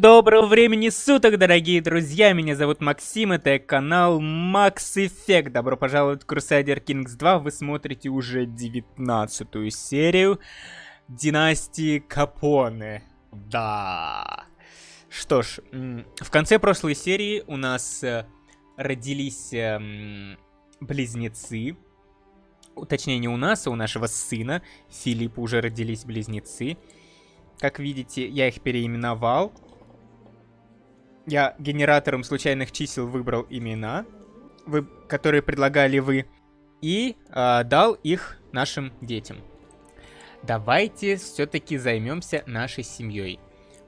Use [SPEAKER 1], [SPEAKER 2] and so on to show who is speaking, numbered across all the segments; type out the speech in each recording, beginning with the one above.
[SPEAKER 1] Доброго времени суток, дорогие друзья! Меня зовут Максим, это канал Max Effect. Добро пожаловать в Crusader Kings 2. Вы смотрите уже 19 серию Династии Капоне. Да. Что ж, в конце прошлой серии у нас э, родились эм, близнецы. Точнее, не у нас, а у нашего сына Филиппа уже родились близнецы. Как видите, я их переименовал. Я генератором случайных чисел выбрал имена, вы, которые предлагали вы, и э, дал их нашим детям. Давайте все-таки займемся нашей семьей.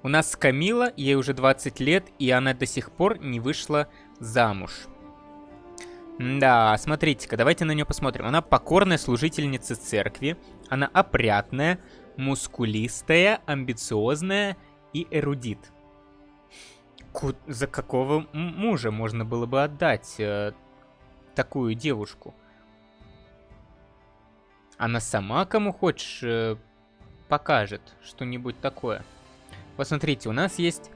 [SPEAKER 1] У нас Камила, ей уже 20 лет, и она до сих пор не вышла замуж. Да, смотрите-ка, давайте на нее посмотрим. Она покорная служительница церкви, она опрятная, мускулистая, амбициозная и эрудит за какого мужа можно было бы отдать э, такую девушку? Она сама кому хочешь э, покажет что-нибудь такое. Посмотрите, у нас есть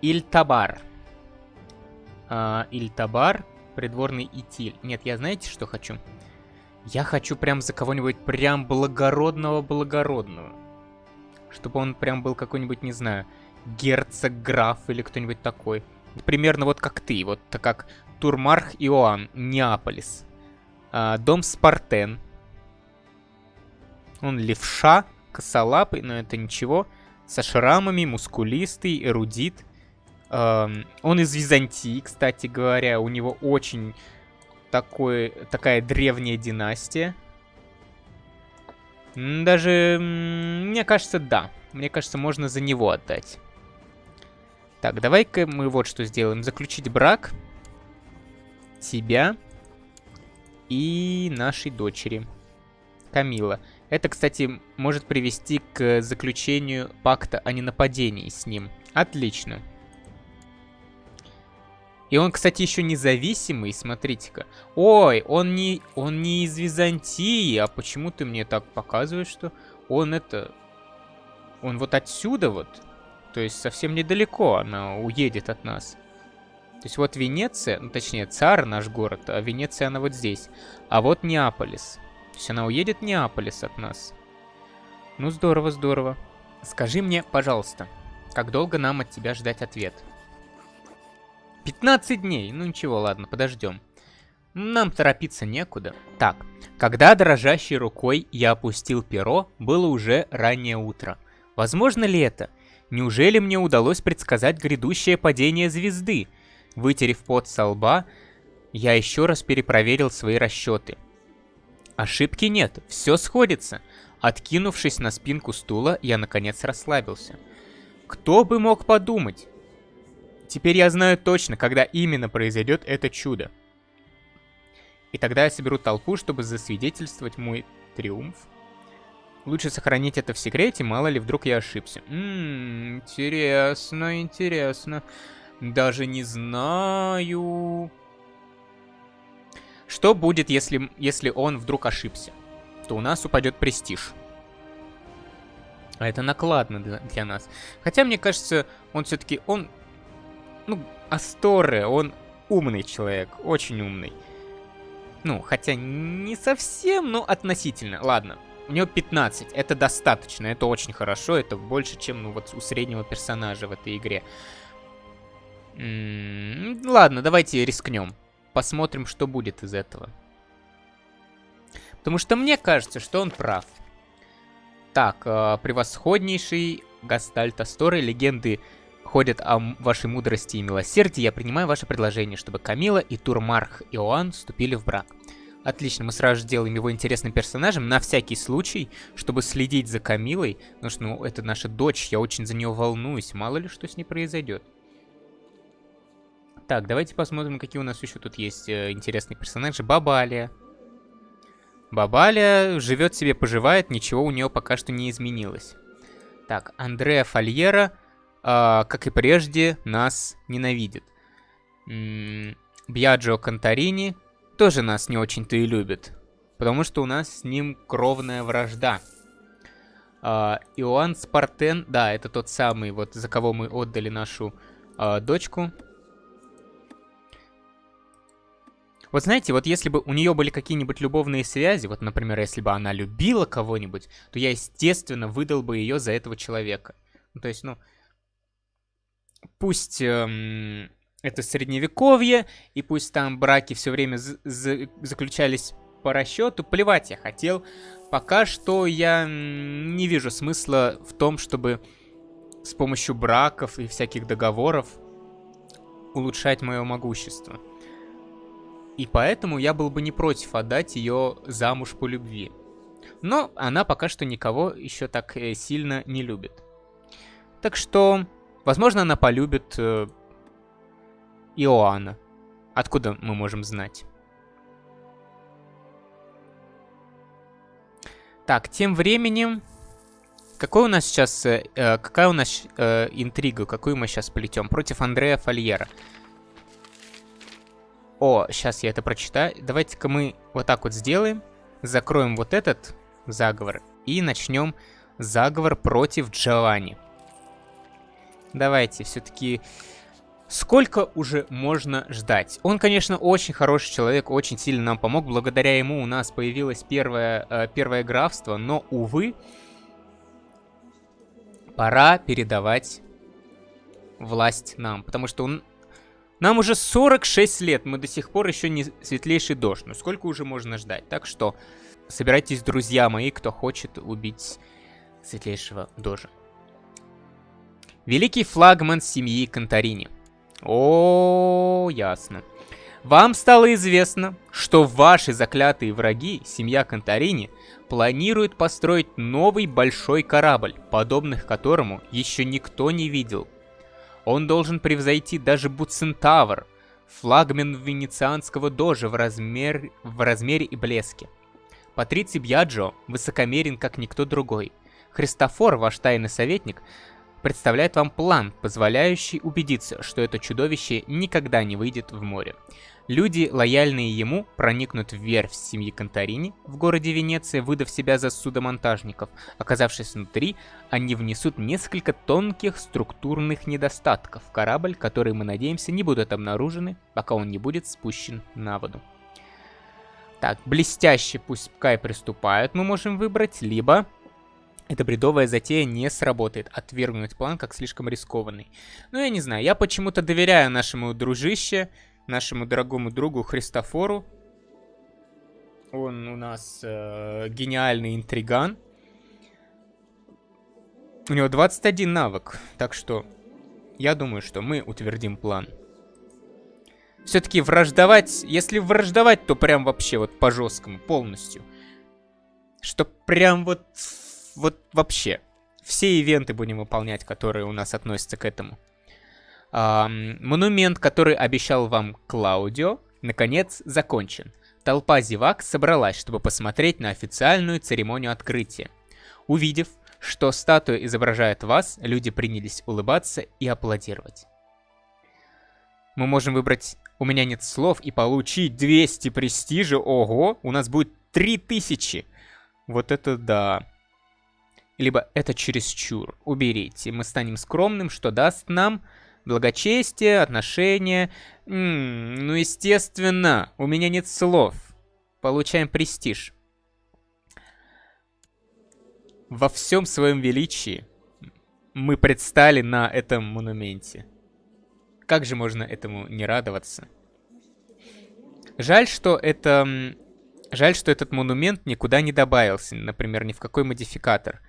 [SPEAKER 1] Ильтабар. А, Ильтабар, придворный Итиль. Нет, я знаете, что хочу? Я хочу прям за кого-нибудь прям благородного-благородного. Чтобы он прям был какой-нибудь, не знаю, герцог, граф или кто-нибудь такой. Примерно вот как ты, вот так как Турмарх Иоанн, Неаполис. А, дом Спартен. Он левша, косолапый, но это ничего. Со шрамами, мускулистый, эрудит. А, он из Византии, кстати говоря. У него очень такой, такая древняя династия. Даже, мне кажется, да. Мне кажется, можно за него отдать. Так, давай-ка мы вот что сделаем. Заключить брак. Тебя и нашей дочери. Камила. Это, кстати, может привести к заключению пакта о ненападении с ним. Отлично. И он, кстати, еще независимый, смотрите-ка. Ой, он не, он не из Византии, а почему ты мне так показываешь, что он это... Он вот отсюда вот то есть совсем недалеко она уедет от нас. То есть вот Венеция, ну точнее Цар наш город, а Венеция она вот здесь. А вот Неаполис. То есть она уедет в Неаполис от нас. Ну здорово, здорово. Скажи мне, пожалуйста, как долго нам от тебя ждать ответ? 15 дней. Ну ничего, ладно, подождем. Нам торопиться некуда. Так, когда дрожащей рукой я опустил перо, было уже раннее утро. Возможно ли это? Неужели мне удалось предсказать грядущее падение звезды? Вытерев пот со лба, я еще раз перепроверил свои расчеты. Ошибки нет, все сходится. Откинувшись на спинку стула, я наконец расслабился. Кто бы мог подумать? Теперь я знаю точно, когда именно произойдет это чудо. И тогда я соберу толпу, чтобы засвидетельствовать мой триумф. Лучше сохранить это в секрете, мало ли вдруг я ошибся. Ммм, интересно, интересно. Даже не знаю... Что будет, если, если он вдруг ошибся? То у нас упадет престиж. А это накладно для, для нас. Хотя, мне кажется, он все-таки... Он... Ну, Асторе, он умный человек. Очень умный. Ну, хотя не совсем, но относительно. Ладно, у него 15. Это достаточно, это очень хорошо. Это больше, чем ну, вот у среднего персонажа в этой игре. М -м ладно, давайте рискнем. Посмотрим, что будет из этого. Потому что мне кажется, что он прав. Так, э, превосходнейший Гастальт Асторы, легенды ходят о вашей мудрости и милосердии. Я принимаю ваше предложение, чтобы Камила и Турмарх Иоанн вступили в брак. Отлично, мы сразу же делаем его интересным персонажем, на всякий случай, чтобы следить за Камилой, потому что, ну, это наша дочь, я очень за нее волнуюсь, мало ли что с ней произойдет. Так, давайте посмотрим, какие у нас еще тут есть э, интересные персонажи. Бабалия. Бабалия живет себе, поживает, ничего у нее пока что не изменилось. Так, Андреа Фольера, э, как и прежде, нас ненавидит. Бьяджо Конторини тоже нас не очень-то и любит. Потому что у нас с ним кровная вражда. А, Иоанн Спартен, да, это тот самый, вот за кого мы отдали нашу а, дочку. Вот знаете, вот если бы у нее были какие-нибудь любовные связи, вот, например, если бы она любила кого-нибудь, то я, естественно, выдал бы ее за этого человека. Ну, то есть, ну, пусть эм, это средневековье, и пусть там браки все время заключались по расчету, плевать я хотел. Пока что я не вижу смысла в том, чтобы с помощью браков и всяких договоров улучшать мое могущество. И поэтому я был бы не против отдать ее замуж по любви. Но она пока что никого еще так э, сильно не любит. Так что, возможно, она полюбит э, Иоанна. Откуда мы можем знать? Так, тем временем... Какой у нас сейчас... Э, э, какая у нас э, интрига? Какую мы сейчас плетем? Против Андрея Фольера. О, сейчас я это прочитаю. Давайте-ка мы вот так вот сделаем. Закроем вот этот заговор. И начнем заговор против Джованни. Давайте, все-таки... Сколько уже можно ждать? Он, конечно, очень хороший человек, очень сильно нам помог. Благодаря ему у нас появилось первое, э, первое графство, но, увы, пора передавать власть нам. Потому что он... Нам уже 46 лет, мы до сих пор еще не светлейший дождь. Ну сколько уже можно ждать? Так что собирайтесь, друзья мои, кто хочет убить светлейшего дожа. Великий флагман семьи Конторини. О, ясно. Вам стало известно, что ваши заклятые враги, семья Конторини, планируют построить новый большой корабль, подобных которому еще никто не видел. Он должен превзойти даже Буцентавр, флагмен венецианского дожа в, размер... в размере и блеске. Патриций Бьяджо высокомерен, как никто другой. Христофор, ваш тайный советник, представляет вам план, позволяющий убедиться, что это чудовище никогда не выйдет в море. Люди, лояльные ему, проникнут в верфь семьи Конторини в городе Венеция, выдав себя за судомонтажников. Оказавшись внутри, они внесут несколько тонких структурных недостатков в корабль, которые, мы надеемся, не будут обнаружены, пока он не будет спущен на воду. Так, блестяще, пускай приступают, мы можем выбрать, либо эта бредовая затея не сработает. Отвергнуть план как слишком рискованный. Ну, я не знаю, я почему-то доверяю нашему дружище, нашему дорогому другу Христофору. Он у нас э, гениальный интриган. У него 21 навык, так что я думаю, что мы утвердим план. Все-таки враждовать, если враждовать, то прям вообще вот по жесткому, полностью. Что прям вот вот вообще. Все ивенты будем выполнять, которые у нас относятся к этому. Эм, монумент, который обещал вам Клаудио, наконец закончен. Толпа зевак собралась, чтобы посмотреть на официальную церемонию открытия. Увидев, что статуя изображает вас, люди принялись улыбаться и аплодировать. Мы можем выбрать «У меня нет слов» и получить 200 престижа. Ого, у нас будет 3000. Вот это да либо это чересчур. Уберите. Мы станем скромным, что даст нам благочестие, отношения. М -м, ну, естественно, у меня нет слов. Получаем престиж. Во всем своем величии мы предстали на этом монументе. Как же можно этому не радоваться? Жаль, что это... Жаль, что этот монумент никуда не добавился, например, ни в какой модификатор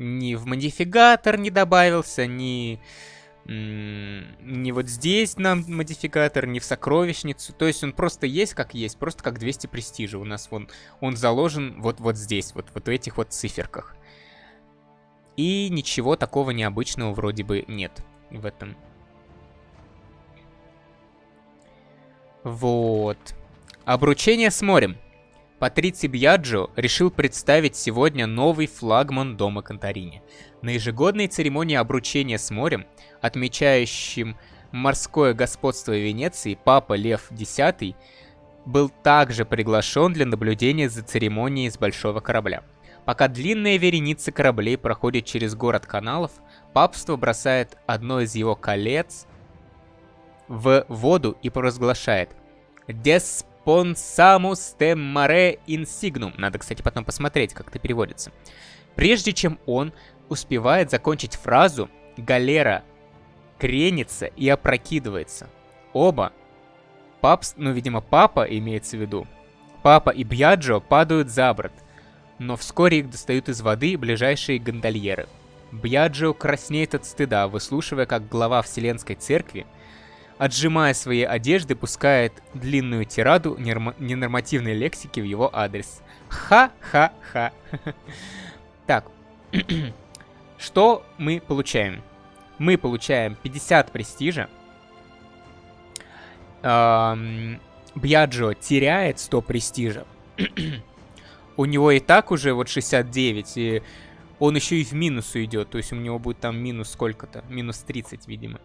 [SPEAKER 1] ни в модификатор не добавился, ни, ни вот здесь нам модификатор, ни в сокровищницу. То есть он просто есть как есть, просто как 200 престижа. У нас вон, он заложен вот, вот здесь, вот, вот в этих вот циферках. И ничего такого необычного вроде бы нет в этом. Вот. Обручение с морем. Патрици Бьяджо решил представить сегодня новый флагман дома Конторини. На ежегодной церемонии обручения с морем, отмечающим морское господство Венеции, папа Лев X был также приглашен для наблюдения за церемонией с большого корабля. Пока длинная вереница кораблей проходит через город каналов, папство бросает одно из его колец в воду и провозглашает «Desponsamus tem mare insignum». Надо, кстати, потом посмотреть, как это переводится. Прежде чем он успевает закончить фразу, галера кренится и опрокидывается. Оба, папс, ну, видимо, папа имеется в виду, папа и Бьяджо падают за борт, но вскоре их достают из воды ближайшие гондольеры. Бьяджо краснеет от стыда, выслушивая, как глава Вселенской Церкви, отжимая свои одежды, пускает длинную тираду ненормативной лексики в его адрес. Ха-ха-ха. Так, что мы получаем? Мы получаем 50 престижа. Бьяджо теряет 100 престижа. у него и так уже вот 69, и он еще и в минус уйдет. То есть у него будет там минус сколько-то, минус 30, видимо.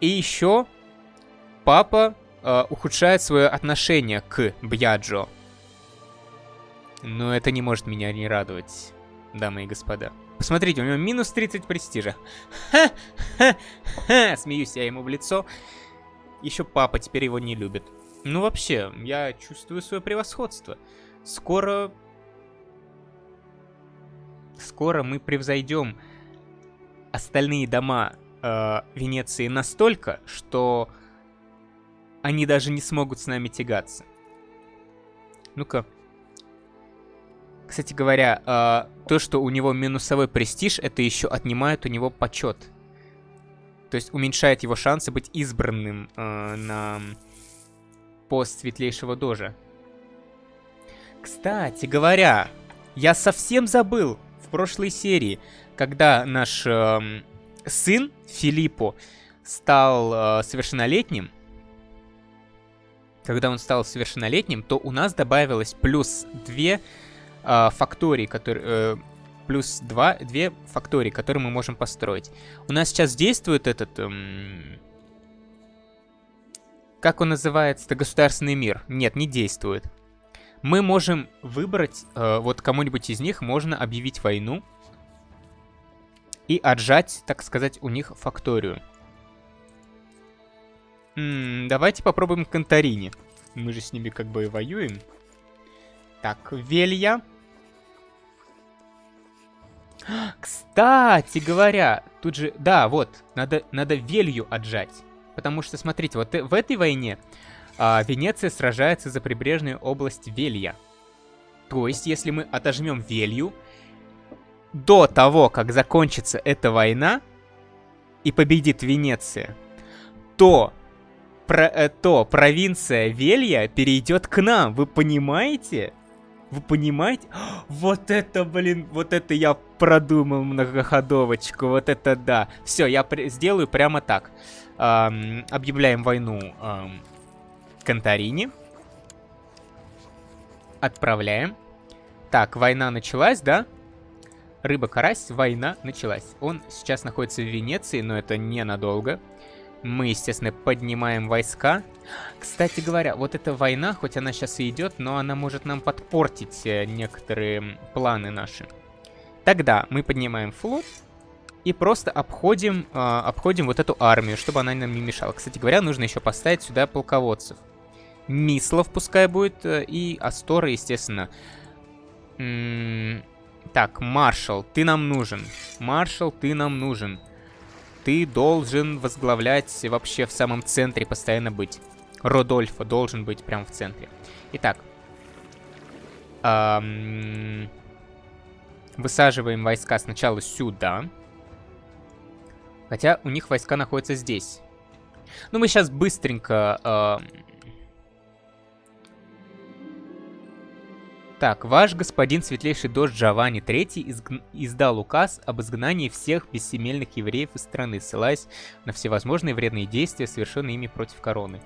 [SPEAKER 1] И еще папа э, ухудшает свое отношение к Бьяджо. Но это не может меня не радовать, дамы и господа. Посмотрите, у него минус 30 престижа. Ха-ха-ха! Смеюсь я ему в лицо. Еще папа теперь его не любит. Ну вообще, я чувствую свое превосходство. Скоро... Скоро мы превзойдем остальные дома э, Венеции настолько, что они даже не смогут с нами тягаться. Ну-ка, кстати говоря, э, то, что у него минусовой престиж, это еще отнимает у него почет. То есть уменьшает его шансы быть избранным э, на пост светлейшего дожа. Кстати говоря, я совсем забыл в прошлой серии, когда наш э, сын Филиппо стал э, совершеннолетним, когда он стал совершеннолетним, то у нас добавилось плюс 2 э, фактории, которые... Э, плюс 2, 2 фактории, которые мы можем построить. У нас сейчас действует этот... Эм, как он называется? Это государственный мир. Нет, не действует. Мы можем выбрать, э, вот кому-нибудь из них можно объявить войну и отжать, так сказать, у них факторию. М -м, давайте попробуем Конторини. Мы же с ними как бы и воюем. Так, Велья. Кстати говоря, тут же... Да, вот, надо, надо Велью отжать. Потому что, смотрите, вот в этой войне а, Венеция сражается за прибрежную область Велья. То есть, если мы отожмем Велью, до того, как закончится эта война и победит Венеция, то, про, э, то провинция Велья перейдет к нам, вы понимаете? Вы понимаете? Вот это, блин, вот это я продумал многоходовочку, вот это да. Все, я сделаю прямо так. Эм, объявляем войну эм, Конторине. Отправляем. Так, война началась, да? Рыба-карась, война началась. Он сейчас находится в Венеции, но это ненадолго. Мы, естественно, поднимаем войска. Кстати говоря, вот эта война, хоть она сейчас и идет, но она может нам подпортить э, некоторые планы наши. Тогда мы поднимаем флот и просто обходим, э, обходим вот эту армию, чтобы она нам не мешала. Кстати говоря, нужно еще поставить сюда полководцев. Мислов пускай будет, э, и Астора, естественно. М -м так, маршал, ты нам нужен. Маршал, ты нам нужен. Ты должен возглавлять вообще в самом центре постоянно быть. Родольфа должен быть прямо в центре. Итак. Эм, высаживаем войска сначала сюда. Хотя у них войска находятся здесь. Ну, мы сейчас быстренько э, Так, ваш господин Светлейший Дождь Джованни III изг... издал указ об изгнании всех бессемельных евреев из страны, ссылаясь на всевозможные вредные действия, совершенные ими против короны.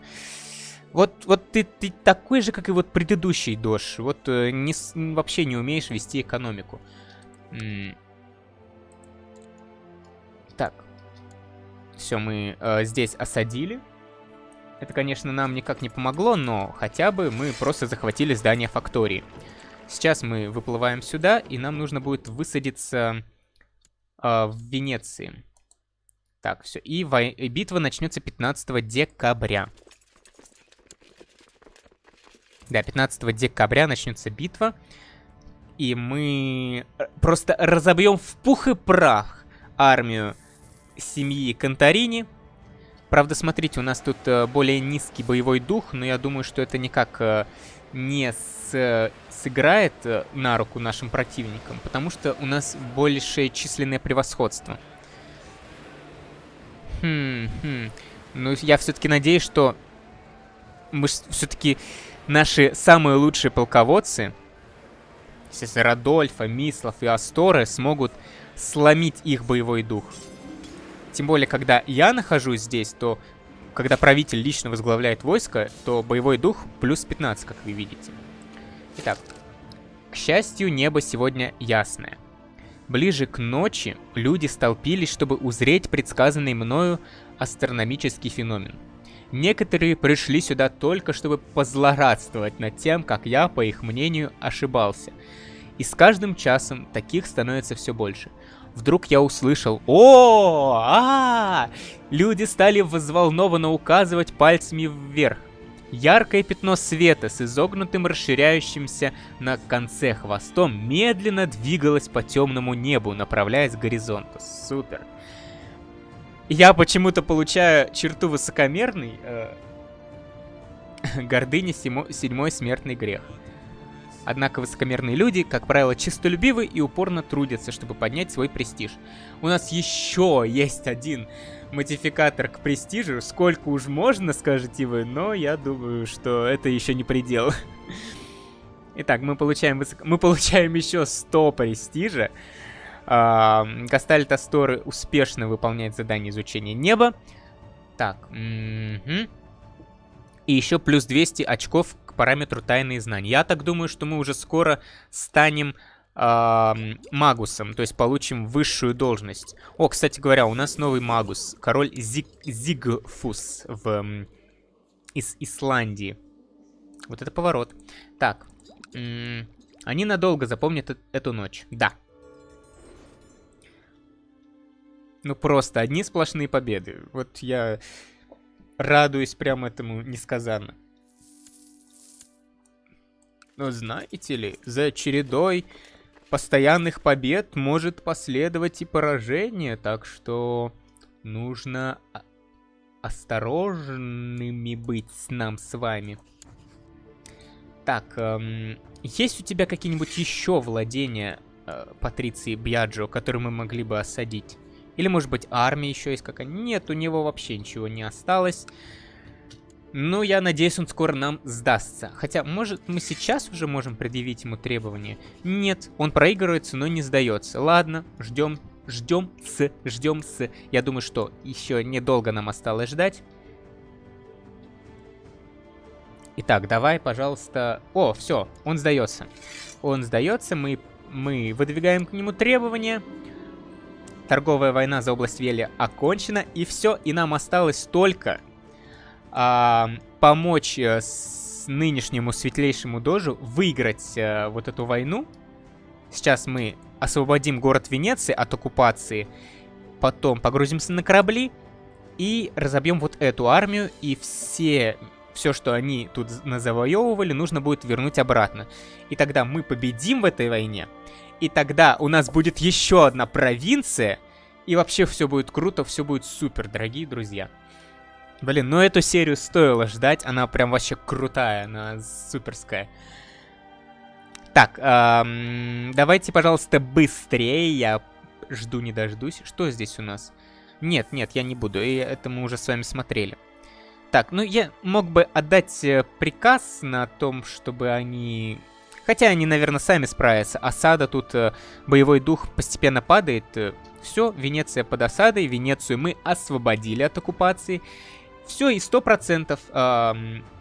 [SPEAKER 1] Вот, вот ты, ты такой же, как и вот предыдущий Дождь. Вот э, не, вообще не умеешь вести экономику. Так. Все, мы э, здесь осадили. Это, конечно, нам никак не помогло, но хотя бы мы просто захватили здание фактории. Сейчас мы выплываем сюда, и нам нужно будет высадиться э, в Венеции. Так, все. И, и битва начнется 15 декабря. Да, 15 декабря начнется битва. И мы э, просто разобьем в пух и прах армию семьи Конторини. Правда, смотрите, у нас тут э, более низкий боевой дух, но я думаю, что это никак не с, сыграет э, на руку нашим противникам, потому что у нас большее численное превосходство. Хм, хм. Ну, я все-таки надеюсь, что мы все-таки наши самые лучшие полководцы, естественно, Радольфа, Мислов и Асторы, смогут сломить их боевой дух. Тем более, когда я нахожусь здесь, то когда правитель лично возглавляет войско, то боевой дух плюс 15, как вы видите. Итак, к счастью, небо сегодня ясное. Ближе к ночи люди столпились, чтобы узреть предсказанный мною астрономический феномен. Некоторые пришли сюда только, чтобы позлорадствовать над тем, как я, по их мнению, ошибался. И с каждым часом таких становится все больше – Вдруг я услышал о, а, Люди стали взволнованно указывать пальцами вверх. Яркое пятно света с изогнутым расширяющимся на конце хвостом медленно двигалось по темному небу, направляясь к горизонту. Супер. Я почему-то получаю черту высокомерный. Э, гордыня седьмой смертный грех. Однако высокомерные люди, как правило, чистолюбивы и упорно трудятся, чтобы поднять свой престиж. У нас еще есть один модификатор к престижу. Сколько уж можно, скажете вы, но я думаю, что это еще не предел. Итак, мы получаем, высоко... мы получаем еще 100 престижа. А, Гастальт Асторы успешно выполняет задание изучения неба. Так, угу. И еще плюс 200 очков параметру тайные знания. Я так думаю, что мы уже скоро станем э, магусом, то есть получим высшую должность. О, кстати говоря, у нас новый магус, король Зиг Зигфус в, из Исландии. Вот это поворот. Так, они надолго запомнят э эту ночь. Да. Ну просто одни сплошные победы. Вот я радуюсь прямо этому несказанно. Но знаете ли, за чередой постоянных побед может последовать и поражение, так что нужно осторожными быть с нам с вами. Так, эм, есть у тебя какие-нибудь еще владения э, Патриции Бьяджо, которые мы могли бы осадить? Или, может быть, армия еще есть какая-нибудь? Нет, у него вообще ничего не осталось. Ну, я надеюсь, он скоро нам сдастся. Хотя, может, мы сейчас уже можем предъявить ему требования? Нет, он проигрывается, но не сдается. Ладно, ждем, ждем с, ждем с. Я думаю, что еще недолго нам осталось ждать. Итак, давай, пожалуйста... О, все, он сдается. Он сдается, мы, мы выдвигаем к нему требования. Торговая война за область Вели окончена, и все, и нам осталось только а, помочь э, с нынешнему светлейшему дожу выиграть а, вот эту войну. Сейчас мы освободим город Венеции от оккупации, потом погрузимся на корабли и разобьем вот эту армию, и все, все, что они тут завоевывали, нужно будет вернуть обратно. И тогда мы победим в этой войне, и тогда у нас будет еще одна провинция, и вообще все будет круто, все будет супер, дорогие друзья. Блин, ну эту серию стоило ждать, она прям вообще крутая, она суперская. Так, эм, давайте, пожалуйста, быстрее, я жду не дождусь. Что здесь у нас? Нет, нет, я не буду, и это мы уже с вами смотрели. Так, ну я мог бы отдать э, приказ на том, чтобы они... Хотя они, наверное, сами справятся. Осада тут, э, боевой дух постепенно падает. Все, Венеция под осадой, Венецию мы освободили от оккупации. Все, и 100%. Э,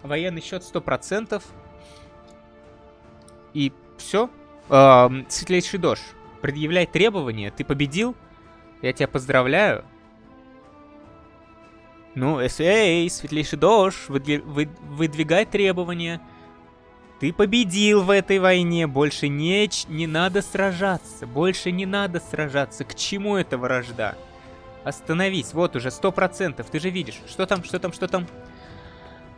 [SPEAKER 1] военный счет 100%. И все. Э, светлейший дождь. Предъявляй требования. Ты победил. Я тебя поздравляю. Ну, эй, светлейший дождь, выдвигай требования. Ты победил в этой войне, больше не, не надо сражаться, больше не надо сражаться. К чему эта вражда? Остановись, вот уже сто процентов, ты же видишь. Что там, что там, что там?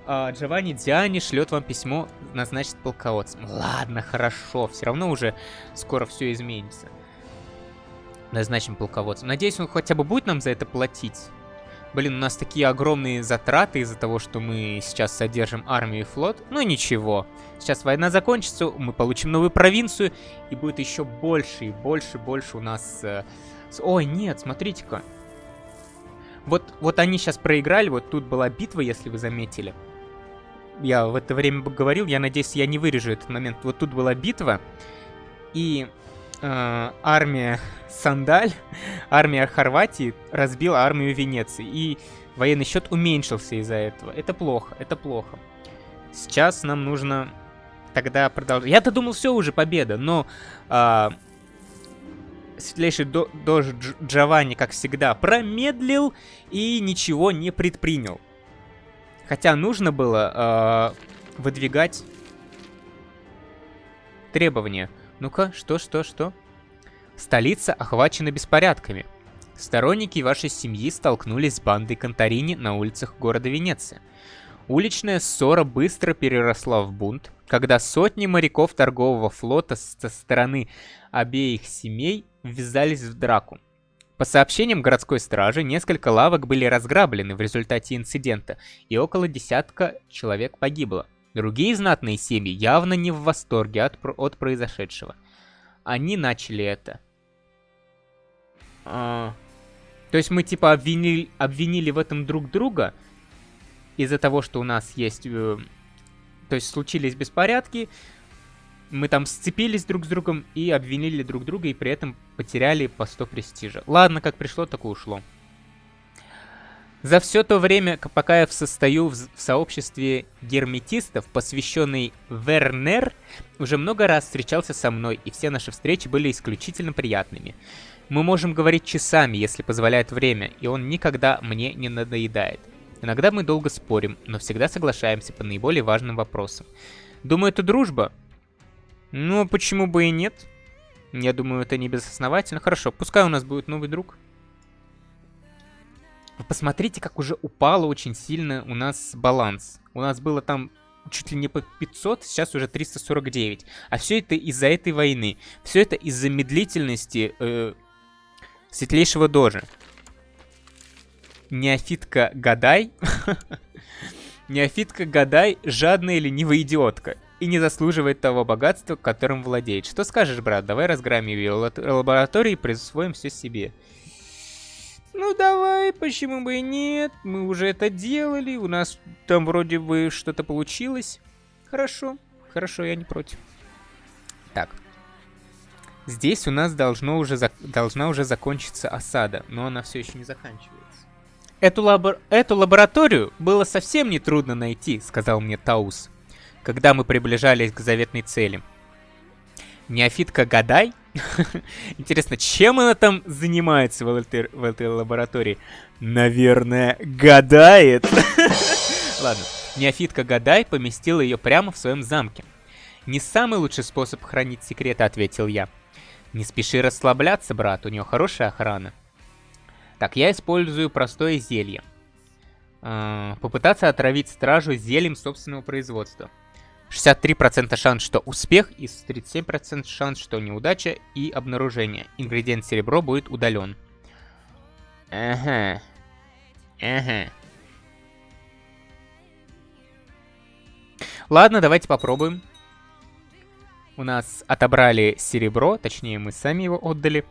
[SPEAKER 1] А, Джованни Диани шлет вам письмо, назначит полководцем. Ладно, хорошо, все равно уже скоро все изменится. Назначим полководцем. Надеюсь, он хотя бы будет нам за это платить. Блин, у нас такие огромные затраты из-за того, что мы сейчас содержим армию и флот. Ну ничего. Сейчас война закончится, мы получим новую провинцию, и будет еще больше и больше, больше у нас... Э... Ой, нет, смотрите-ка. Вот, вот они сейчас проиграли, вот тут была битва, если вы заметили. Я в это время говорил, я надеюсь, я не вырежу этот момент. Вот тут была битва, и э, армия Сандаль, армия Хорватии разбила армию Венеции. И военный счет уменьшился из-за этого. Это плохо, это плохо. Сейчас нам нужно тогда продолжать. Я-то думал, все уже победа, но э, светлейший до дож Джованни, как всегда, промедлил и ничего не предпринял. Хотя нужно было э, выдвигать требования. Ну-ка, что, что, что? Столица охвачена беспорядками. Сторонники вашей семьи столкнулись с бандой Конторини на улицах города Венеция. Уличная ссора быстро переросла в бунт, когда сотни моряков торгового флота со стороны обеих семей ввязались в драку. По сообщениям городской стражи, несколько лавок были разграблены в результате инцидента, и около десятка человек погибло. Другие знатные семьи явно не в восторге от, от произошедшего. Они начали это. А, то есть мы типа обвинили, обвинили в этом друг друга из-за того, что у нас есть... Э, то есть случились беспорядки, мы там сцепились друг с другом и обвинили друг друга, и при этом потеряли по 100 престижа. Ладно, как пришло, так и ушло. За все то время, пока я состою в, сообществе герметистов, посвященный Вернер, уже много раз встречался со мной, и все наши встречи были исключительно приятными. Мы можем говорить часами, если позволяет время, и он никогда мне не надоедает. Иногда мы долго спорим, но всегда соглашаемся по наиболее важным вопросам. Думаю, это дружба? Ну, почему бы и нет? Я думаю, это не безосновательно. Хорошо, пускай у нас будет новый друг. Вы посмотрите, как уже упало очень сильно у нас баланс. У нас было там чуть ли не по 500, сейчас уже 349. А все это из-за этой войны. Все это из-за медлительности э, Светлейшего Дожи. Неофитка Гадай. Неофитка Гадай жадная ленивая идиотка. И не заслуживает того богатства, которым владеет. Что скажешь, брат? Давай разгромим ее лаборатории и присвоим все себе. Ну давай, почему бы и нет? Мы уже это делали, у нас там вроде бы что-то получилось. Хорошо, хорошо, я не против. Так, Здесь у нас должно уже должна уже закончиться осада, но она все еще не заканчивается. Эту, лабор эту лабораторию было совсем не трудно найти, сказал мне Таус, когда мы приближались к заветной цели. Неофитка Гадай? Интересно, чем она там занимается в этой, в этой лаборатории? Наверное, гадает. Ладно, неофитка Гадай поместила ее прямо в своем замке. Не самый лучший способ хранить секреты, ответил я. Не спеши расслабляться, брат, у него хорошая охрана. Так, я использую простое зелье. Э, попытаться отравить стражу зельем собственного производства. 63% шанс, что успех, и 37% шанс, что неудача и обнаружение. Ингредиент серебро будет удален. Ага. Ага. Ладно, давайте попробуем. У нас отобрали серебро, точнее мы сами его отдали.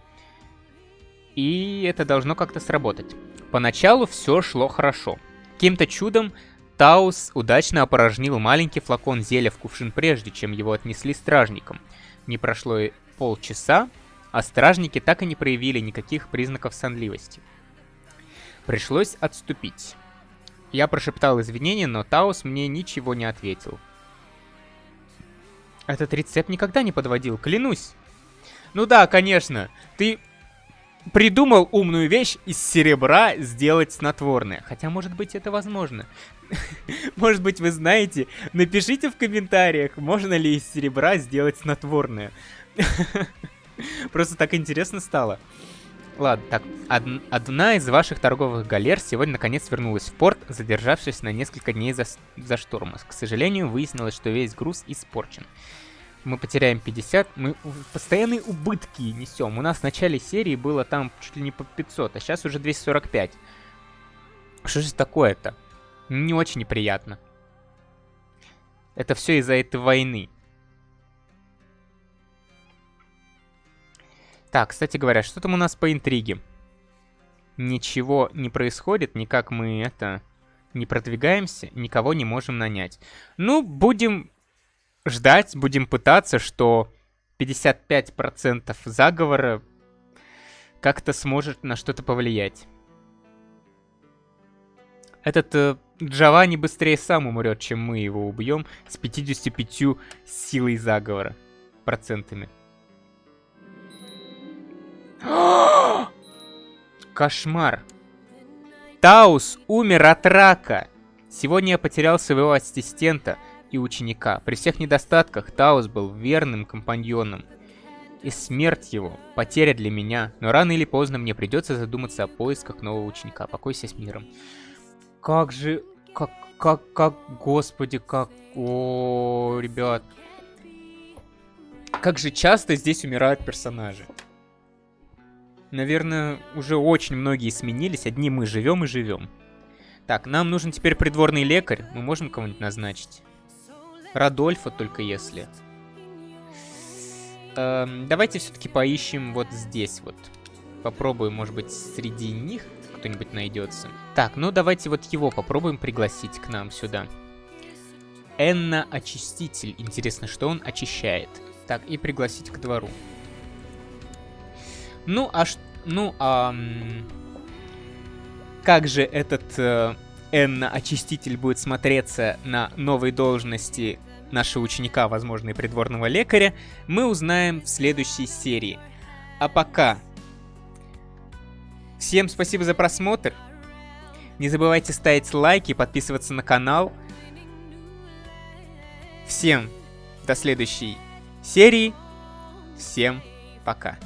[SPEAKER 1] И это должно как-то сработать. Поначалу все шло хорошо. Каким-то чудом Таус удачно опорожнил маленький флакон зелья в кувшин прежде, чем его отнесли стражникам. Не прошло и полчаса, а стражники так и не проявили никаких признаков сонливости. Пришлось отступить. Я прошептал извинения, но Таус мне ничего не ответил. Этот рецепт никогда не подводил, клянусь. Ну да, конечно. Ты... придумал умную вещь из серебра сделать снотворное. Хотя, может быть, это возможно. Может быть, вы знаете. Напишите в комментариях, можно ли из серебра сделать снотворное. Просто так интересно стало. Ладно, так, од одна из ваших торговых галер сегодня наконец вернулась в порт, задержавшись на несколько дней за, за штурма. К сожалению, выяснилось, что весь груз испорчен. Мы потеряем 50, мы постоянные убытки несем. У нас в начале серии было там чуть ли не по 500, а сейчас уже 245. Что же такое-то? Не очень неприятно. Это все из-за этой войны. Так, кстати говоря, что там у нас по интриге? Ничего не происходит, никак мы это... Не продвигаемся, никого не можем нанять. Ну, будем ждать, будем пытаться, что 55% заговора как-то сможет на что-то повлиять. Этот э, Джованни быстрее сам умрет, чем мы его убьем с 55 силой заговора процентами. Кошмар. Таус умер от рака. Сегодня я потерял своего ассистента и ученика. При всех недостатках Таус был верным компаньоном. И смерть его — потеря для меня. Но рано или поздно мне придется задуматься о поисках нового ученика. Покойся с миром. Как же... Как... Как... Как... Господи, как... О, ребят. Как же часто здесь умирают персонажи. Наверное, уже очень многие сменились. Одни мы живем и живем. Так, нам нужен теперь придворный лекарь. Мы можем кого-нибудь назначить? Радольфа только если. Эм, давайте все-таки поищем вот здесь вот. Попробуем, может быть, среди них кто-нибудь найдется. Так, ну давайте вот его попробуем пригласить к нам сюда. Энна Очиститель. Интересно, что он очищает. Так, и пригласить к двору. Ну, а. Ну, а... Как же этот э, Энна-очиститель будет смотреться на новой должности нашего ученика, возможно, и придворного лекаря, мы узнаем в следующей серии. А пока... Всем спасибо за просмотр. Не забывайте ставить лайки, подписываться на канал. Всем до следующей серии. Всем пока.